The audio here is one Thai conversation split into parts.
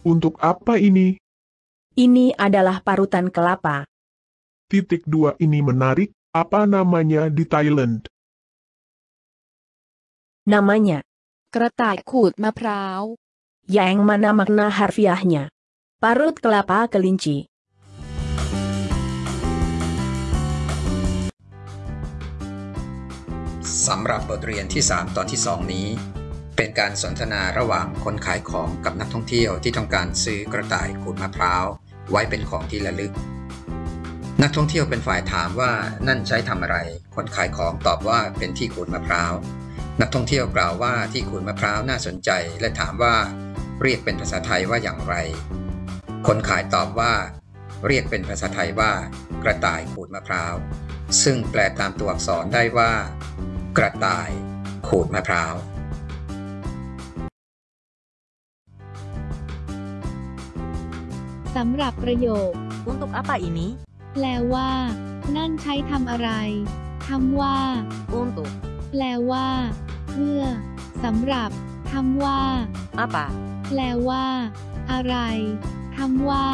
Untuk apa ini? Ini adalah parutan kelapa. Titik dua ini menarik. Apa namanya di Thailand? Namanya, กระต่ายขูดมะพร้าว yang mana makna harfiahnya? Parut kelapa kelinci. สำหรับบทเรียนที่ 3 ตอนที่ 2 นี้ เป็นการสนทนาระหว่างคนขายของกับนักท่องเที่ยวที่ต้องการซื้อกระต่ายขูดมะพร้าว ไว้เป็นของที่ระลึก นักท่องเที่ยวเป็นฝ่ายถามว่านั่นใช้ทำอะไร คนขายของตอบว่าเป็นที่ขูดมะพร้าว นักท่องเที่ยวกล่าวว่าที่ขูดมะพร้าวน่าสนใจ และถามว่าเรียกเป็นภาษาไทยว่าอย่างไร คนขายตอบว่า เรียกเป็นภาษาไทยว่า กระต่ายขูดมะพร้าว ซึ่งแปลตามตัวอักษรได้ว่า กระต่ายขูดมะพร้าว สำหรับประโยค Untuk apa ini? แปลว่า นั่นใช้ทำอะไรคำว่า Untuk แปลว่า เพื่อสำหรับคำว่า apa? แปลว่า อะไรคำว่า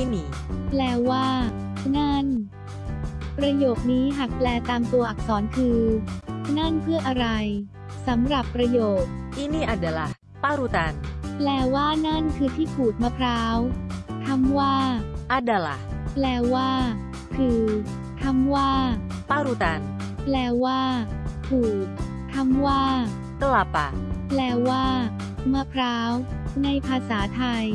Ini แปลว่า นั่น ประโยคนี้หากแปลตามตัวอักษรคือ นั่นเพื่ออะไรสำหรับประโยค ini adalah parutan. แปลว่านั่นคือที่ขูดมะพร้าว คำว่า Adalah แปลว่า คือคำว่า parutan. แปลว่าขูดคำว่า Kelapa แปลว่า มะพร้าว ในภาษาไทย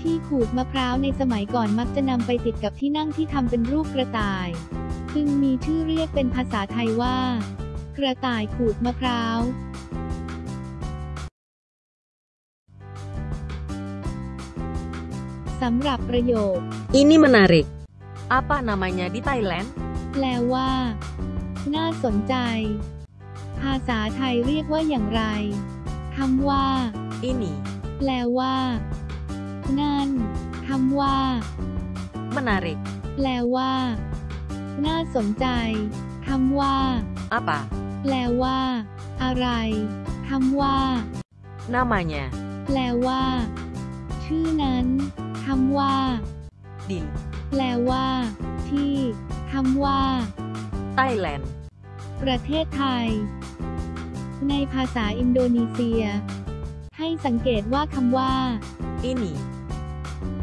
ที่ขูดมะพร้าวในสมัยก่อนมักจะนำไปติดกับที่นั่งที่ทำเป็นรูปกระต่ายจึงมีชื่อเรียกเป็นภาษาไทยว่า กระต่ายขูดมะพร้าว สำหรับประโยค Ini menarik. Apa namanya di Thailand? แปลว่า น่าสนใจ ภาษาไทยเรียกว่าอย่างไรคำว่า Ini แปลว่า นั่นคำว่า menarik. แปลว่า น่าสนใจคำว่า Apa? แปลว่า อะไรคำว่า Namanya แปลว่า ชื่อนั้น คำว่า di แปลว่า ที่คำว่า Thailand. ประเทศไทย ในภาษาอินโดนีเซีย ให้สังเกตว่าคำว่า Ini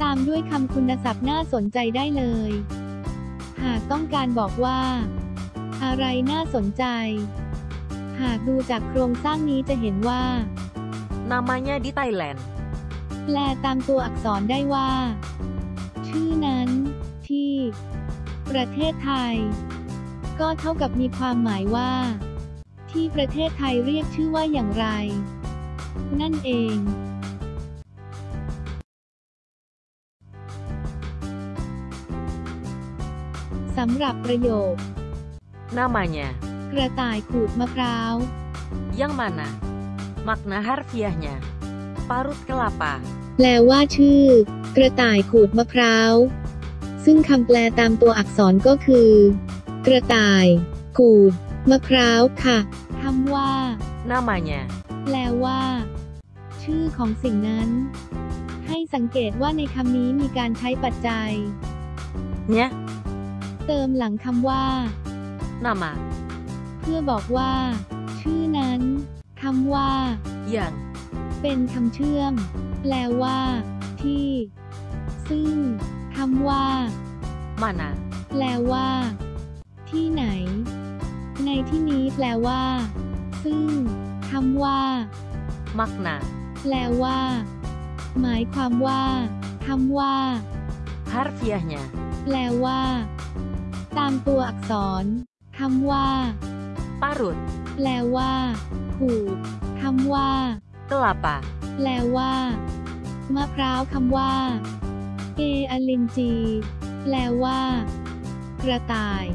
ตามด้วยคำคุณศัพท์น่าสนใจได้เลย หากต้องการบอกว่า อะไรน่าสนใจ หากดูจากโครงสร้างนี้จะเห็นว่า namanya di Thailand. แปลตามตัวอักษรได้ว่า ชื่อนั้น ที่ ประเทศไทย ก็เท่ากับมีความหมายว่า ที่ประเทศไทยเรียกชื่อว่าอย่างไร นั่นเองสำหรับประโยค Namanya กระต่ายขูดมะพร้าว yang mana? Makna harfiahnya parut kelapa. แปลว่าชื่อ กระต่ายขูดมะพร้าว ซึ่งคำแปลตามตัวอักษรก็คือ กระต่าย ขูด มะพร้าวค่ะคำว่า Namanya แปลว่า ชื่อของสิ่งนั้น ให้สังเกตว่าในคำนี้มีการใช้ปัจจัย nya เติมหลังคำว่า nama เพื่อบอกว่า ชื่อนั้นคำว่า yang เป็นคำเชื่อม แปลว่า ที่ ซึ่งคำว่า mana แปลว่า ที่ไหน ในที่นี้แปลว่า ซึ่งคำว่า makna แปลว่า หมายความว่าคำว่า harfiahnya แปลว่า ตามตัวอักษรคำว่า parut แปลว่า ขูดคำว่า kelapa แปลว่า มะพร้าวคำว่า เออลินจี แปลว่า กระต่าย